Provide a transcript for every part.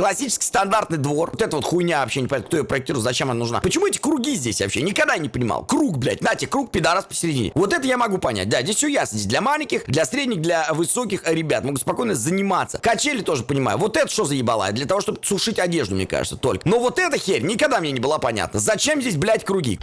Классический стандартный двор. Вот эта вот хуйня вообще не понятно, кто ее проектировал, зачем она нужна. Почему эти круги здесь вообще? Никогда не понимал. Круг, блядь, нате, круг, пидорас посередине. Вот это я могу понять. Да, здесь все ясно. Здесь для маленьких, для средних, для высоких ребят. Могут спокойно заниматься. Качели тоже понимаю. Вот это что за ебала? Для того, чтобы сушить одежду, мне кажется, только. Но вот эта херь никогда мне не была понятна. Зачем здесь, блядь, круги?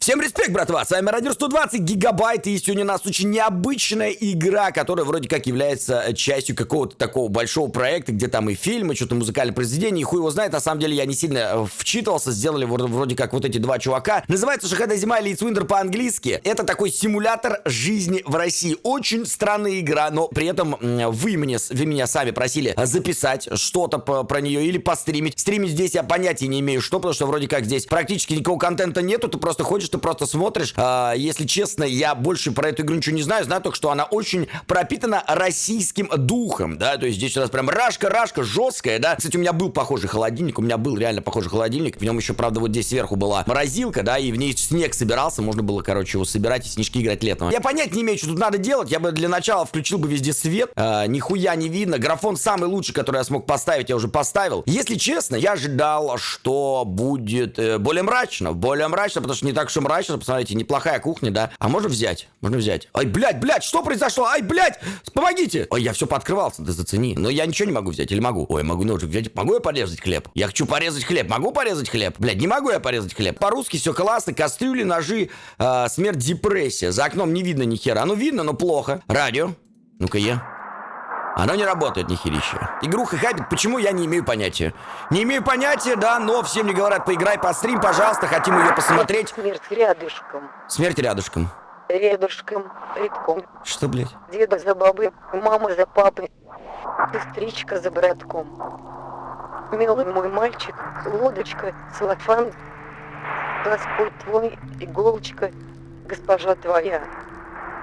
Всем респект, братва! С вами Радио 120 гигабайт, и сегодня у нас очень необычная игра, которая вроде как является частью какого-то такого большого проекта, где там и фильмы, что-то музыкальное произведение, и хуй его знает. На самом деле я не сильно э, вчитывался, сделали вроде как вот эти два чувака. Называется «Шахада зима» или «It's Winter» по-английски. Это такой симулятор жизни в России. Очень странная игра, но при этом вы, мне, вы меня сами просили записать что-то про нее или постримить. Стримить здесь я понятия не имею, что, потому что вроде как здесь практически никакого контента нету, ты просто ходишь ты просто смотришь. А, если честно, я больше про эту игру ничего не знаю. Знаю только, что она очень пропитана российским духом, да, то есть здесь у нас прям рашка-рашка жесткая, да. Кстати, у меня был похожий холодильник, у меня был реально похожий холодильник. В нем еще, правда, вот здесь сверху была морозилка, да, и в ней снег собирался. Можно было, короче, его собирать и снежки играть летом. Я понять не имею, что тут надо делать. Я бы для начала включил бы везде свет. А, нихуя не видно. Графон самый лучший, который я смог поставить, я уже поставил. Если честно, я ожидал, что будет э, более мрачно. Более мрачно, потому что не так уж мрачно, посмотрите, неплохая кухня, да. А можно взять? Можно взять. Ай, блядь, блядь, что произошло? Ай, блядь, помогите! Ой, я все пооткрывался, да зацени. Но я ничего не могу взять, или могу? Ой, могу ножик взять. Могу я порезать хлеб? Я хочу порезать хлеб. Могу порезать хлеб? Блядь, не могу я порезать хлеб. По-русски все классно. Кастрюли, ножи, э, смерть, депрессия. За окном не видно ни хера. Ну, видно, но плохо. Радио. Ну-ка я. Оно не работает, нихерище. Игруха хайпит, почему, я не имею понятия. Не имею понятия, да, но всем не говорят, поиграй, пострим, пожалуйста, хотим ее посмотреть. Смерть рядышком. Смерть рядышком. Рядышком, редком. Что, блядь? Деда за бабой, мама за папой, сестричка за братком. Милый мой мальчик, лодочка, целлофан, Господь твой, иголочка, госпожа твоя,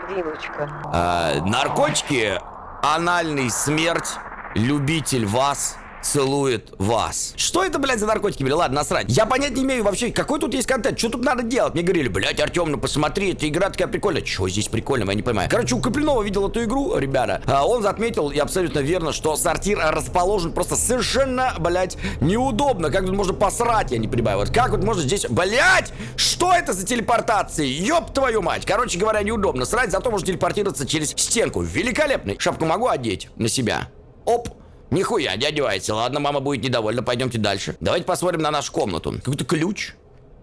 вилочка. А, наркотики анальный смерть, любитель вас, целует вас. Что это, блядь, за наркотики были? Ладно, насрать. Я понять не имею вообще, какой тут есть контент, что тут надо делать? Мне говорили, блядь, Артем, ну посмотри, эта игра такая прикольная. Что здесь прикольного, я не понимаю. Короче, у Копленова видел эту игру, ребята. А он отметил, и абсолютно верно, что сортир расположен просто совершенно, блядь, неудобно. Как тут можно посрать, я не понимаю. Вот как вот можно здесь, блядь, что это за телепортации? Ёб твою мать. Короче говоря, неудобно. Срать, зато можно телепортироваться через стенку. Великолепный. Шапку могу одеть на себя. Оп. Нихуя, не одевается. Ладно, мама будет недовольна, пойдемте дальше. Давайте посмотрим на нашу комнату. Какой-то ключ.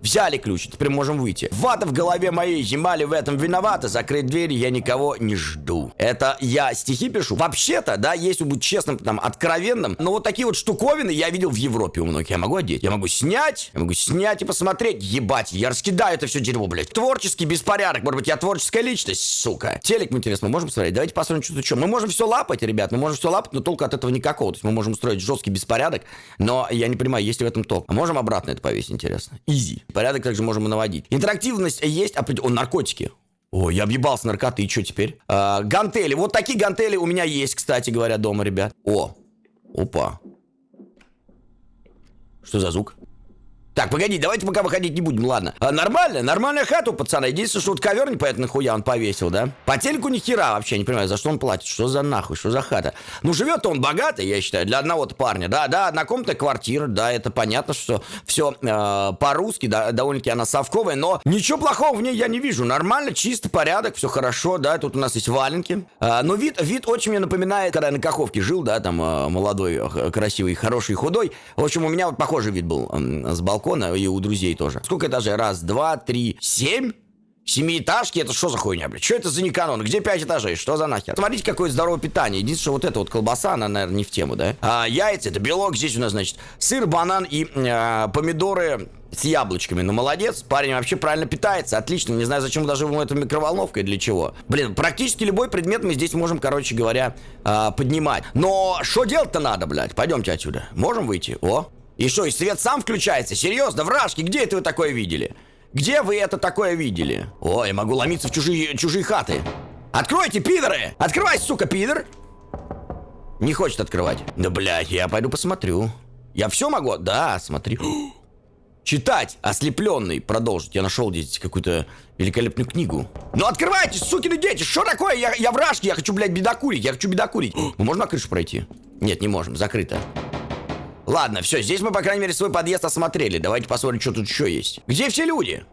Взяли ключ, теперь можем выйти. Вата в голове моей, зима ли в этом виновата? Закрыть дверь, я никого не жду. Это я стихи пишу. Вообще-то, да, если быть честным, там, откровенным, но вот такие вот штуковины я видел в Европе у многих. Я могу одеть, я могу снять, я могу снять и посмотреть. Ебать, я раскидаю это все дерьмо, блядь. Творческий беспорядок, может быть, я творческая личность, сука. Телек, интересно, мы можем смотреть? Давайте посмотрим, что тут что. Мы можем все лапать, ребят, мы можем все лапать, но толку от этого никакого. То есть мы можем устроить жесткий беспорядок, но я не понимаю, есть ли в этом толк. А можем обратно это повесить, интересно? Изи. Порядок также можем и наводить. Интерактивность есть, а о, наркотики. О, я объебался наркоты, и что теперь? А, гантели. Вот такие гантели у меня есть, кстати говоря, дома, ребят. О, опа. Что за звук? Так, погоди, давайте пока выходить не будем, ладно. А, нормально, нормальная хата у пацана. Единственное, что вот ковер непонятно нахуя он повесил, да? По телеку ни хера вообще, не понимаю, за что он платит, что за нахуй, что за хата. Ну, живет он богатый, я считаю, для одного-то парня, да, да, однокомнатная квартира, да, это понятно, что все э, по-русски, да, довольно-таки она совковая, но ничего плохого в ней я не вижу. Нормально, чисто, порядок, все хорошо, да, тут у нас есть валенки. Э, но вид, вид очень мне напоминает, когда я на Каховке жил, да, там э, молодой, красивый, хороший, худой. В общем, у меня вот похожий вид был э, с балкона балкона и у друзей тоже. Сколько этажей? Раз, два, три, семь? Семиэтажки, это что за хуйня, блядь? Что это за неканон? Где пять этажей? Что за нахер? Смотрите, какое здоровое питание. Единственное, что вот эта вот колбаса, она, наверное, не в тему, да? А, яйца, это белок. Здесь у нас, значит, сыр, банан и э, помидоры с яблочками. Ну, молодец, парень вообще правильно питается. Отлично. Не знаю, зачем даже ему эту микроволновка и для чего. Блин, практически любой предмет мы здесь можем, короче говоря, э, поднимать. Но что делать-то надо, блядь? Пойдемте отсюда. Можем выйти? О, и что, и свет сам включается? Серьезно, вражки, где это вы такое видели? Где вы это такое видели? Ой, могу ломиться в чужие, чужие хаты. Откройте, пидоры! Открывай, сука, пидор! Не хочет открывать. Да, блядь, я пойду посмотрю. Я все могу? Да, смотри. Читать. Ослепленный. Продолжить. Я нашел здесь какую-то великолепную книгу. Ну открывайте, сукины дети! Что такое? Я, я вражки, я хочу, блядь, бедокурить. Я хочу бедокурить. Мы можем на крышу пройти? Нет, не можем. Закрыто. Ладно, все, здесь мы, по крайней мере, свой подъезд осмотрели. Давайте посмотрим, что тут еще есть. Где все люди?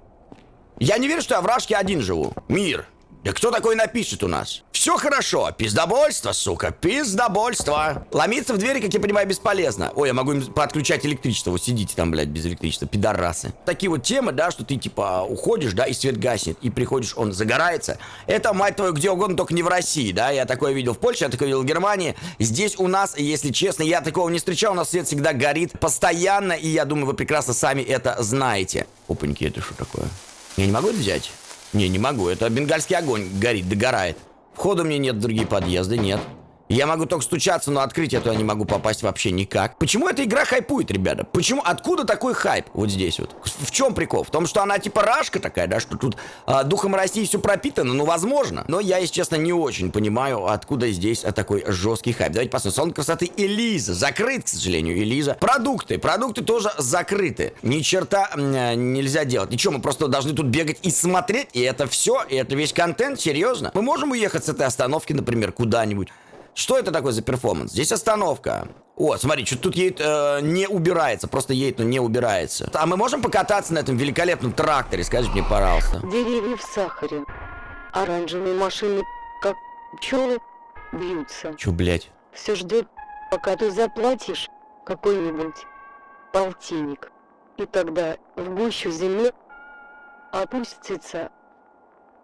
Я не верю, что я в Рашке один живу. Мир. Да кто такой напишет у нас? Все хорошо. Пиздобольство, сука. Пиздобольство. Ломиться в двери, как я понимаю, бесполезно. Ой, я могу им подключать электричество. Вот сидите там, блядь, без электричества. Пидорасы. Такие вот темы, да, что ты, типа, уходишь, да, и свет гаснет. И приходишь, он загорается. Это, мать твою, где угодно, только не в России, да. Я такое видел в Польше, я такое видел в Германии. Здесь у нас, если честно, я такого не встречал. У нас свет всегда горит постоянно. И я думаю, вы прекрасно сами это знаете. Опаньки, это что такое? Я не могу это взять? Не, не могу. Это бенгальский огонь горит, догорает. Входа мне нет другие подъезды, нет. Я могу только стучаться, но открыть я туда не могу попасть вообще никак. Почему эта игра хайпует, ребята? Почему? Откуда такой хайп вот здесь вот? В чем прикол? В том, что она типа рашка такая, да, что тут а, духом России все пропитано, ну, возможно. Но я, если честно, не очень понимаю, откуда здесь а, такой жесткий хайп. Давайте посмотрим. Салон красоты Элиза. Закрыт, к сожалению, Элиза. Продукты. Продукты тоже закрыты. Ни черта э, нельзя делать. Ничего, мы просто должны тут бегать и смотреть, и это все, и это весь контент, серьезно. Мы можем уехать с этой остановки, например, куда-нибудь. Что это такое за перформанс? Здесь остановка. О, смотри, что тут едет, э, не убирается, просто едет, но не убирается. А мы можем покататься на этом великолепном тракторе, скажите мне, пожалуйста. Деревья в сахаре. Оранжевые машины, как пчелы, бьются. Чё, блядь? Все ждет, пока ты заплатишь какой-нибудь полтинник. И тогда в гущу земли опустится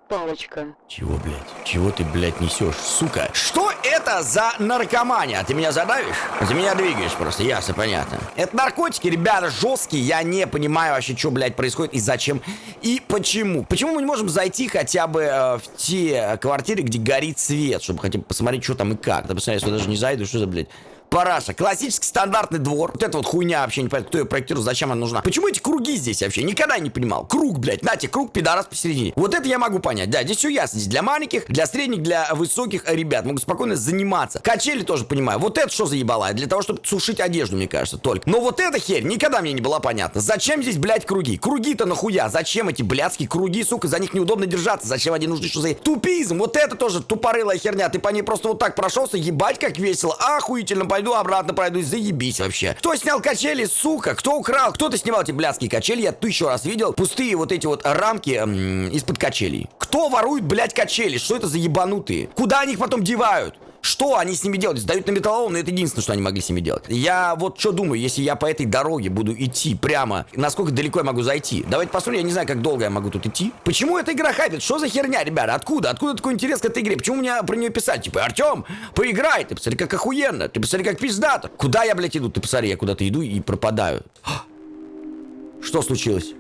палочка. Чего, блядь? Чего ты, блядь, несешь, сука? Что это за наркомания? Ты меня задавишь? Ты меня двигаешь просто, ясно, понятно. Это наркотики, ребята, жесткие. Я не понимаю вообще, что, блядь, происходит и зачем и почему. Почему мы не можем зайти хотя бы э, в те квартиры, где горит свет, чтобы хотя бы посмотреть, что там и как? Да, посмотри, я даже не зайду, что за, блядь, Параша. Классический стандартный двор. Вот это вот хуйня вообще не понятно, кто ее проектировал, зачем она нужна. Почему эти круги здесь вообще? Никогда не понимал. Круг, блядь. Нате, круг, пидорас посередине. Вот это я могу понять. Да, здесь все ясно. Здесь для маленьких, для средних, для высоких ребят. Могут спокойно заниматься. Качели тоже понимаю. Вот это что за ебала? Для того, чтобы сушить одежду, мне кажется, только. Но вот эта херь никогда мне не была понятна. Зачем здесь, блядь, круги? Круги-то нахуя? Зачем эти блядские круги, сука? За них неудобно держаться. Зачем они нужны? Что за тупизм? Вот это тоже тупорылая херня. Ты по ней просто вот так прошелся, ебать, как весело. Охуительно, пойду обратно пройду заебись вообще. Кто снял качели, сука? Кто украл? Кто-то снимал эти блядские качели, я тысячу раз видел. Пустые вот эти вот рамки из-под качелей. Кто ворует, блядь, качели? Что это за ебанутые? Куда они их потом девают? Что они с ними делают? Сдают на металлолом, но это единственное, что они могли с ними делать. Я вот что думаю, если я по этой дороге буду идти прямо, насколько далеко я могу зайти? Давайте посмотрим, я не знаю, как долго я могу тут идти. Почему эта игра хайпит? Что за херня, ребята? Откуда? Откуда такой интерес к этой игре? Почему мне про нее писать? Типа, Артем, поиграй, ты посмотри, как охуенно, ты посмотри, как пиздато. Куда я, блядь, иду? Ты посмотри, я куда-то иду и пропадаю. Что случилось?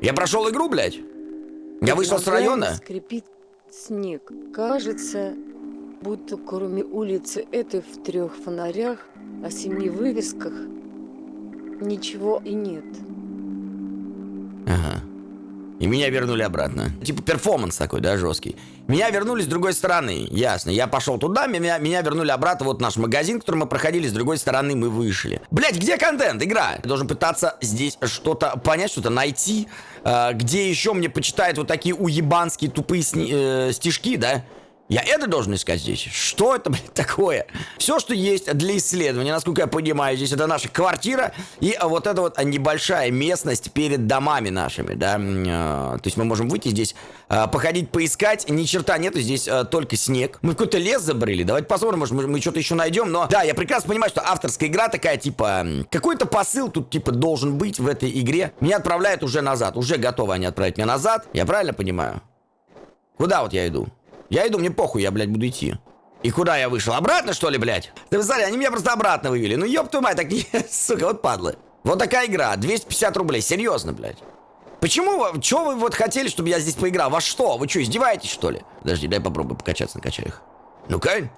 Я прошел игру, блядь? Я вышел с района? Скрипит снег. Кажется, будто кроме улицы этой в трех фонарях, о семи вывесках, ничего и нет. Ага. И меня вернули обратно. Типа перформанс такой, да, жесткий. Меня вернули с другой стороны, ясно. Я пошел туда, меня, меня вернули обратно. Вот наш магазин, который мы проходили, с другой стороны мы вышли. Блять, где контент? Игра. Я должен пытаться здесь что-то понять, что-то найти. Э, где еще мне почитают вот такие уебанские тупые сни, э, стишки, да? Я это должен искать здесь? Что это, блядь, такое? Все, что есть для исследования, насколько я понимаю, здесь это наша квартира и вот эта вот небольшая местность перед домами нашими, да. А, то есть мы можем выйти здесь, а, походить, поискать. Ни черта нету, здесь а, только снег. Мы в какой-то лес забрели. Давайте посмотрим, может, мы, мы что-то еще найдем. Но да, я прекрасно понимаю, что авторская игра такая, типа, какой-то посыл тут, типа, должен быть в этой игре. Меня отправляют уже назад. Уже готовы они отправить меня назад. Я правильно понимаю? Куда вот я иду? Я иду, мне похуй, я, блядь, буду идти. И куда я вышел? Обратно, что ли, блядь? Ты посмотри, они меня просто обратно вывели. Ну, ёб твою мать, так не... Сука, вот падлы. Вот такая игра, 250 рублей, серьезно, блядь. Почему вы, что вы вот хотели, чтобы я здесь поиграл? Во что? Вы что, издеваетесь, что ли? Подожди, дай попробую покачаться на качелях. Ну-ка.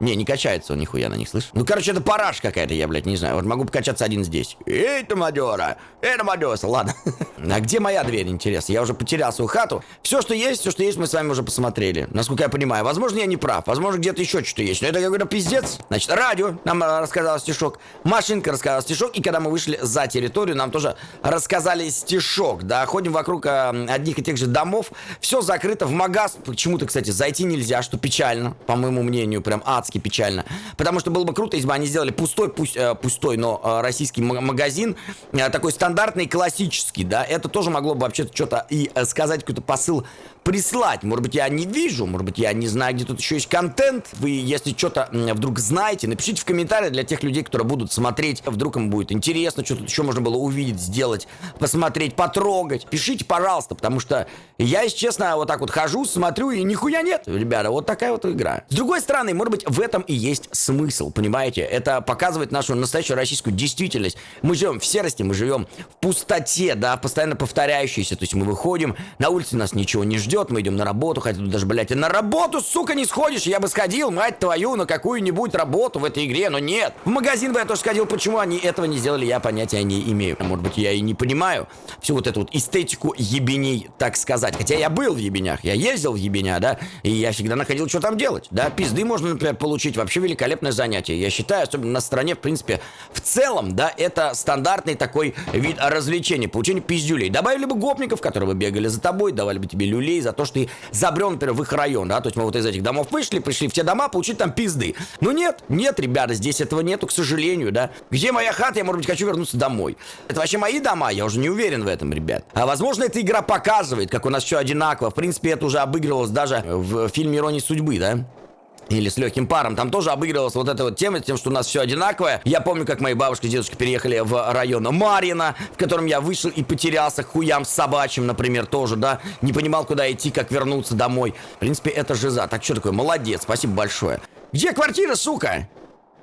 Не, не качается он нихуя на них, слышь? Ну, короче, это параш какая-то, я, блядь, не знаю. Вот могу покачаться один здесь. Эй, ты мадера! Эй, мадеса! Ладно. а где моя дверь, интересно? Я уже потерял свою хату. Все, что есть, все, что есть, мы с вами уже посмотрели. Насколько я понимаю. Возможно, я не прав. Возможно, где-то еще что-то есть. Но это какой-то пиздец. Значит, радио нам рассказал стишок. Машинка рассказала стишок. И когда мы вышли за территорию, нам тоже рассказали стишок. Да, ходим вокруг э, одних и тех же домов. Все закрыто в магаз. Почему-то, кстати, зайти нельзя, что печально, по моему мнению. Прям ад адски печально. Потому что было бы круто, если бы они сделали пустой, пусть э, пустой, но э, российский магазин, э, такой стандартный, классический, да, это тоже могло бы вообще-то что-то и э, сказать, какой-то посыл прислать. Может быть, я не вижу, может быть, я не знаю, где тут еще есть контент. Вы, если что-то вдруг знаете, напишите в комментариях для тех людей, которые будут смотреть. Вдруг им будет интересно, что тут еще можно было увидеть, сделать, посмотреть, потрогать. Пишите, пожалуйста, потому что я, если честно, вот так вот хожу, смотрю, и нихуя нет, ребята. Вот такая вот игра. С другой стороны, может быть, в этом и есть смысл, понимаете? Это показывает нашу настоящую российскую действительность. Мы живем в серости, мы живем в пустоте, да, постоянно повторяющейся. То есть мы выходим, на улице нас ничего не ждет, мы идем на работу, хотя тут даже, блядь, на работу, сука, не сходишь. Я бы сходил, мать твою, на какую-нибудь работу в этой игре, но нет. В магазин бы я тоже сходил, почему они этого не сделали, я понятия не имею. Может быть, я и не понимаю всю вот эту вот эстетику ебеней, так сказать. Хотя я был в ебенях, я ездил в ебеня, да, и я всегда находил, что там делать, да. Пизды можно, например, получить. Вообще великолепное занятие. Я считаю, особенно на стране, в принципе, в целом, да, это стандартный такой вид развлечения. Получение пиздюлей. Добавили бы гопников, которые бы бегали за тобой, давали бы тебе люлей за то, что ты забрел, например, в их район, да. То есть мы вот из этих домов вышли, пришли в те дома, получить там пизды. Но нет, нет, ребята, здесь этого нету, к сожалению, да. Где моя хата? Я, может быть, хочу вернуться домой. Это вообще мои дома? Я уже не уверен в этом, ребят. А возможно, эта игра показывает, как у нас все одинаково. В принципе, это уже обыгрывалось даже в фильме «Иронии судьбы», да или с легким паром. Там тоже обыгрывалась вот эта вот тема, тем, что у нас все одинаковое. Я помню, как мои бабушка и дедушка переехали в район Марина, в котором я вышел и потерялся хуям собачьим, например, тоже, да. Не понимал, куда идти, как вернуться домой. В принципе, это жиза. Так что такое? Молодец, спасибо большое. Где квартира, сука?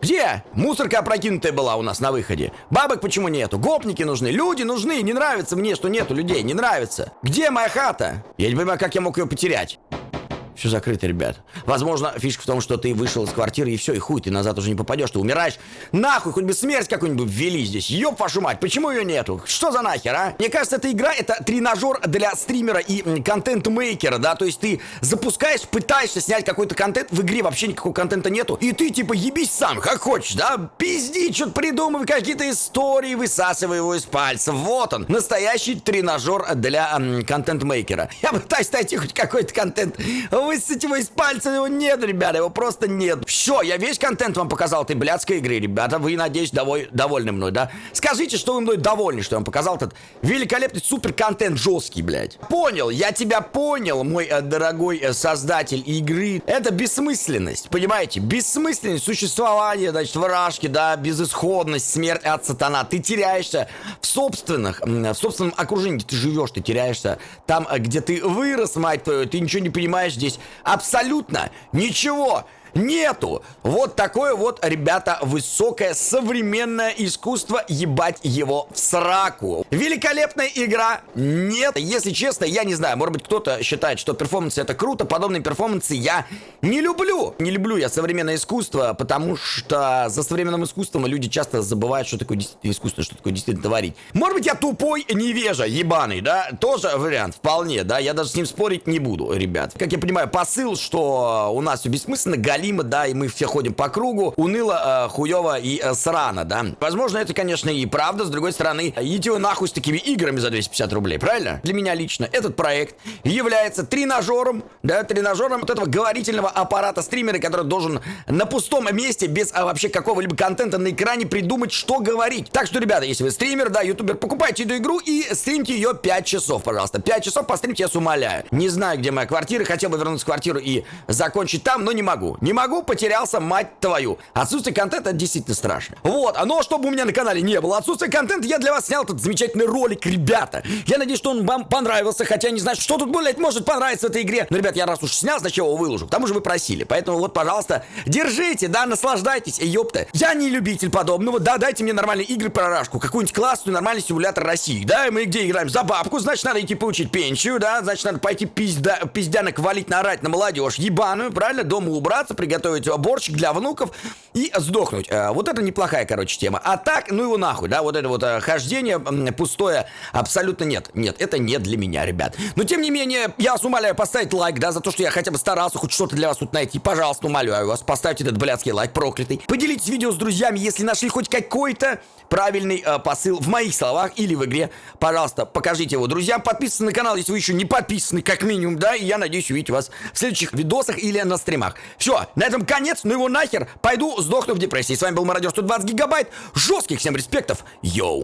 Где? Мусорка опрокинутая была у нас на выходе. Бабок почему нету? Гопники нужны, люди нужны. Не нравится мне, что нету людей, не нравится. Где моя хата? Я не понимаю, как я мог ее потерять. Все закрыто, ребят. Возможно, фишка в том, что ты вышел из квартиры и все, и хуй, ты назад уже не попадешь, ты умираешь. Нахуй, хоть бы смерть какую-нибудь ввели здесь. Ёб вашу мать, почему ее нету? Что за нахер, а? Мне кажется, эта игра это тренажер для стримера и контент-мейкера, да? То есть ты запускаешь, пытаешься снять какой-то контент, в игре вообще никакого контента нету, и ты типа ебись сам, как хочешь, да? Пизди, что-то придумывай, какие-то истории, высасывай его из пальца. Вот он, настоящий тренажер для контент-мейкера. Я пытаюсь найти хоть какой-то контент высосать его из пальца, его нет, ребята, его просто нет. Все, я весь контент вам показал этой блядской игры, ребята. Вы, надеюсь, доволь, довольны мной, да? Скажите, что вы мной довольны, что я вам показал этот великолепный супер контент жесткий, блядь. Понял, я тебя понял, мой э, дорогой э, создатель игры. Это бессмысленность, понимаете? Бессмысленность существования, значит, вражки, да, безысходность, смерть от сатана. Ты теряешься в собственных, в собственном окружении, где ты живешь, ты теряешься там, э, где ты вырос, мать твою, ты ничего не понимаешь здесь здесь абсолютно ничего нету. Вот такое вот, ребята, высокое современное искусство, ебать его в сраку. Великолепная игра? Нет. Если честно, я не знаю, может быть кто-то считает, что перформансы это круто, подобные перформансы я не люблю. Не люблю я современное искусство, потому что за современным искусством люди часто забывают, что такое действительно искусство, что такое действительно творить. Может быть я тупой невежа, ебаный, да? Тоже вариант, вполне, да? Я даже с ним спорить не буду, ребят. Как я понимаю, посыл, что у нас все бессмысленно, галим галимо, да, и мы все ходим по кругу, уныло, э, хуево и э, срано, да. Возможно, это, конечно, и правда, с другой стороны, идите вы нахуй с такими играми за 250 рублей, правильно? Для меня лично этот проект является тренажером, да, тренажером вот этого говорительного аппарата стримера, который должен на пустом месте, без а, вообще какого-либо контента на экране придумать, что говорить. Так что, ребята, если вы стример, да, ютубер, покупайте эту игру и стримьте ее 5 часов, пожалуйста. 5 часов постримьте, я с умоляю. Не знаю, где моя квартира, хотел бы вернуться в квартиру и закончить там, но не могу. Не могу, потерялся, мать твою. Отсутствие контента действительно страшно. Вот, а но чтобы у меня на канале не было отсутствия контента, я для вас снял этот замечательный ролик, ребята. Я надеюсь, что он вам понравился, хотя не знаю, что тут, блядь, может понравиться в этой игре. Но, ребят, я раз уж снял, значит, его выложу. К тому же вы просили. Поэтому вот, пожалуйста, держите, да, наслаждайтесь. И ёпта, я не любитель подобного. Да, дайте мне нормальные игры про рашку. Какую-нибудь классную, нормальный симулятор России. Да, мы где играем? За бабку, значит, надо идти получить пенсию, да, значит, надо пойти пизда, пиздянок валить, наорать на молодежь ебаную, правильно? Дома убраться, приготовить борщик для внуков и сдохнуть. Э, вот это неплохая, короче, тема. А так, ну его нахуй, да, вот это вот э, хождение пустое, абсолютно нет. Нет, это не для меня, ребят. Но тем не менее, я вас умоляю поставить лайк, да, за то, что я хотя бы старался хоть что-то для вас тут найти. Пожалуйста, умоляю вас, поставьте этот блядский лайк проклятый. Поделитесь видео с друзьями, если нашли хоть какой-то правильный э, посыл в моих словах или в игре. Пожалуйста, покажите его друзьям. Подписывайтесь на канал, если вы еще не подписаны, как минимум, да. И я надеюсь увидеть вас в следующих видосах или на стримах. Все, на этом конец, ну его нахер. Пойду сдохну в депрессии. С вами был Мародер 120 гигабайт. Жестких всем респектов. Йоу.